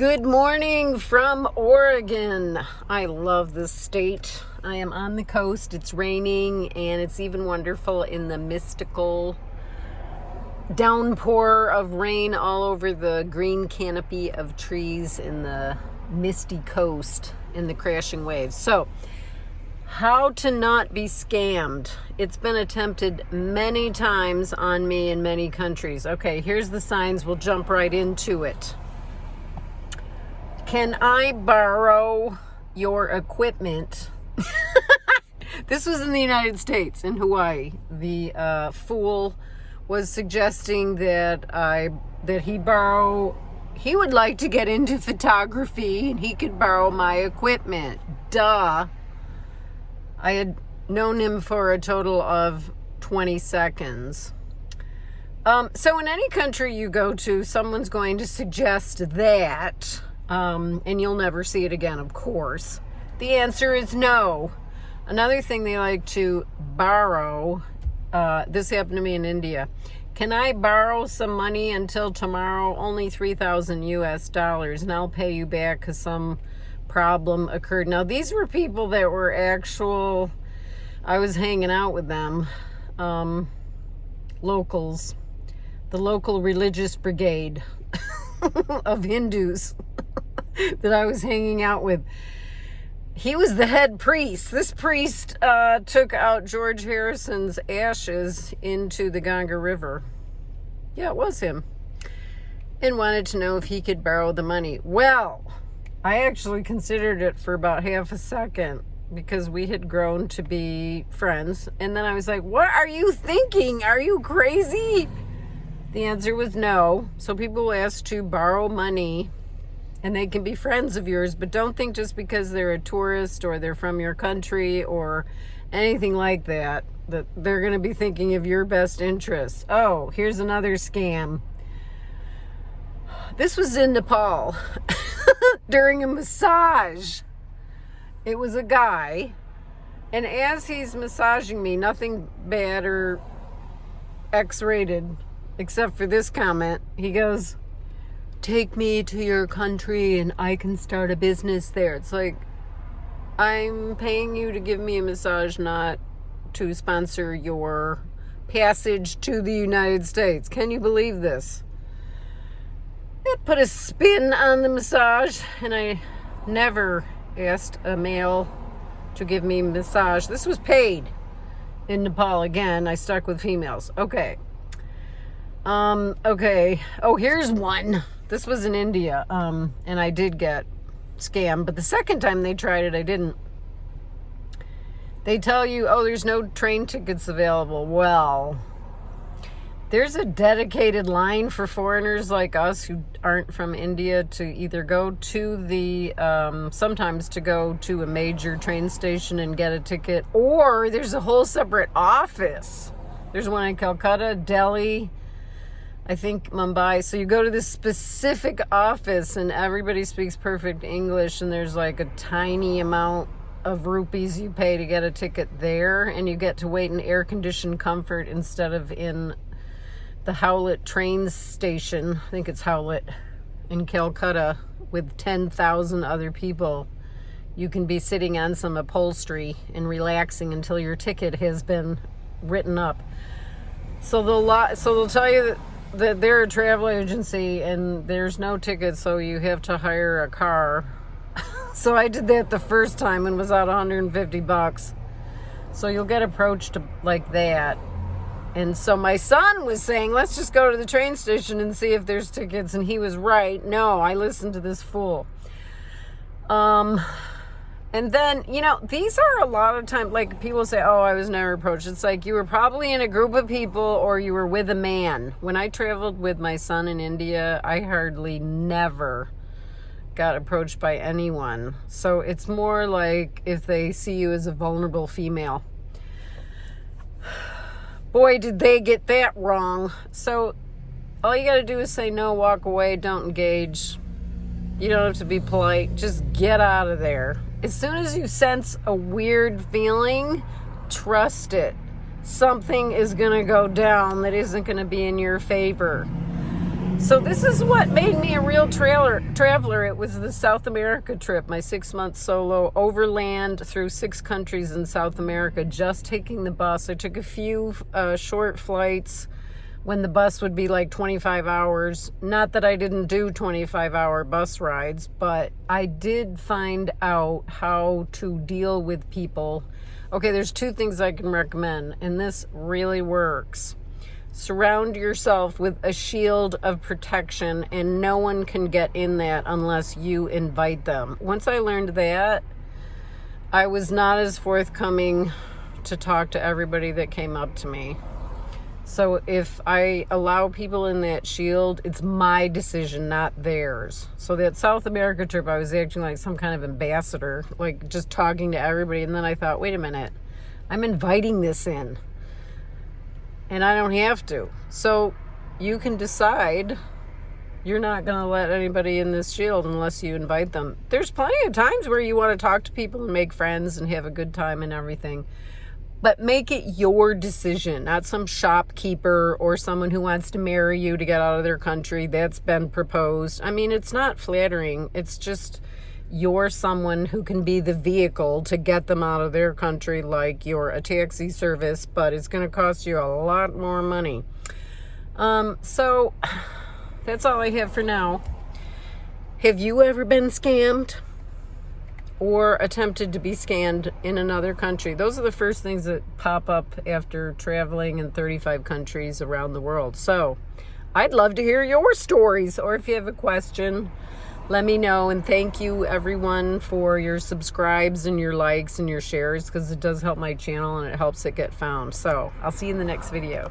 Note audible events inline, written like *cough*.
Good morning from Oregon. I love this state. I am on the coast. It's raining and it's even wonderful in the mystical downpour of rain all over the green canopy of trees in the misty coast in the crashing waves. So, how to not be scammed. It's been attempted many times on me in many countries. Okay, here's the signs. We'll jump right into it. Can I borrow your equipment? *laughs* this was in the United States, in Hawaii. The uh, fool was suggesting that I that he borrow. He would like to get into photography, and he could borrow my equipment. Duh. I had known him for a total of 20 seconds. Um, so in any country you go to, someone's going to suggest that um, and you'll never see it again, of course. The answer is no. Another thing they like to borrow, uh, this happened to me in India. Can I borrow some money until tomorrow? Only 3,000 US dollars, and I'll pay you back because some problem occurred. Now, these were people that were actual, I was hanging out with them, um, locals, the local religious brigade *laughs* of Hindus. *laughs* *laughs* that I was hanging out with. He was the head priest. This priest uh, took out George Harrison's ashes into the Ganga River. Yeah, it was him. And wanted to know if he could borrow the money. Well, I actually considered it for about half a second because we had grown to be friends. And then I was like, What are you thinking? Are you crazy? The answer was no. So people asked to borrow money and they can be friends of yours, but don't think just because they're a tourist or they're from your country or anything like that, that they're going to be thinking of your best interests. Oh, here's another scam. This was in Nepal *laughs* during a massage. It was a guy, and as he's massaging me, nothing bad or X rated, except for this comment, he goes, take me to your country and I can start a business there. It's like, I'm paying you to give me a massage, not to sponsor your passage to the United States. Can you believe this? It put a spin on the massage, and I never asked a male to give me massage. This was paid in Nepal again. I stuck with females. Okay. Um, okay. Oh, here's one. This was in India, um, and I did get scammed. But the second time they tried it, I didn't. They tell you, oh, there's no train tickets available. Well, there's a dedicated line for foreigners like us who aren't from India to either go to the, um, sometimes to go to a major train station and get a ticket, or there's a whole separate office. There's one in Calcutta, Delhi, I think Mumbai. So you go to this specific office and everybody speaks perfect English and there's like a tiny amount of rupees you pay to get a ticket there and you get to wait in air conditioned comfort instead of in the Howlett train station. I think it's Howlett in Calcutta with 10,000 other people. You can be sitting on some upholstery and relaxing until your ticket has been written up. So they'll so they'll tell you that that they're a travel agency and there's no tickets, so you have to hire a car. *laughs* so I did that the first time and was out 150 bucks. So you'll get approached like that. And so my son was saying, let's just go to the train station and see if there's tickets. And he was right. No, I listened to this fool. Um, and then, you know, these are a lot of times, like people say, oh, I was never approached. It's like you were probably in a group of people or you were with a man. When I traveled with my son in India, I hardly never got approached by anyone. So it's more like if they see you as a vulnerable female. *sighs* Boy, did they get that wrong. So all you got to do is say no, walk away, don't engage. You don't have to be polite. Just get out of there as soon as you sense a weird feeling, trust it. Something is going to go down that isn't going to be in your favor. So this is what made me a real trailer traveler. It was the South America trip, my six month solo overland through six countries in South America, just taking the bus. I took a few uh, short flights when the bus would be like 25 hours. Not that I didn't do 25 hour bus rides, but I did find out how to deal with people. Okay, there's two things I can recommend, and this really works surround yourself with a shield of protection and no one can get in that unless you invite them. Once I learned that, I was not as forthcoming to talk to everybody that came up to me. So if I allow people in that shield, it's my decision, not theirs. So that South America trip, I was acting like some kind of ambassador, like just talking to everybody. And then I thought, wait a minute, I'm inviting this in and I don't have to. So you can decide you're not going to let anybody in this shield unless you invite them. There's plenty of times where you want to talk to people and make friends and have a good time and everything. But make it your decision, not some shopkeeper or someone who wants to marry you to get out of their country. That's been proposed. I mean, it's not flattering. It's just you're someone who can be the vehicle to get them out of their country like you're a taxi service, but it's going to cost you a lot more money. Um, so *sighs* that's all I have for now. Have you ever been scammed or attempted to be scanned in another country? Those are the first things that pop up after traveling in 35 countries around the world. So I'd love to hear your stories or if you have a question, let me know and thank you everyone for your subscribes and your likes and your shares because it does help my channel and it helps it get found so i'll see you in the next video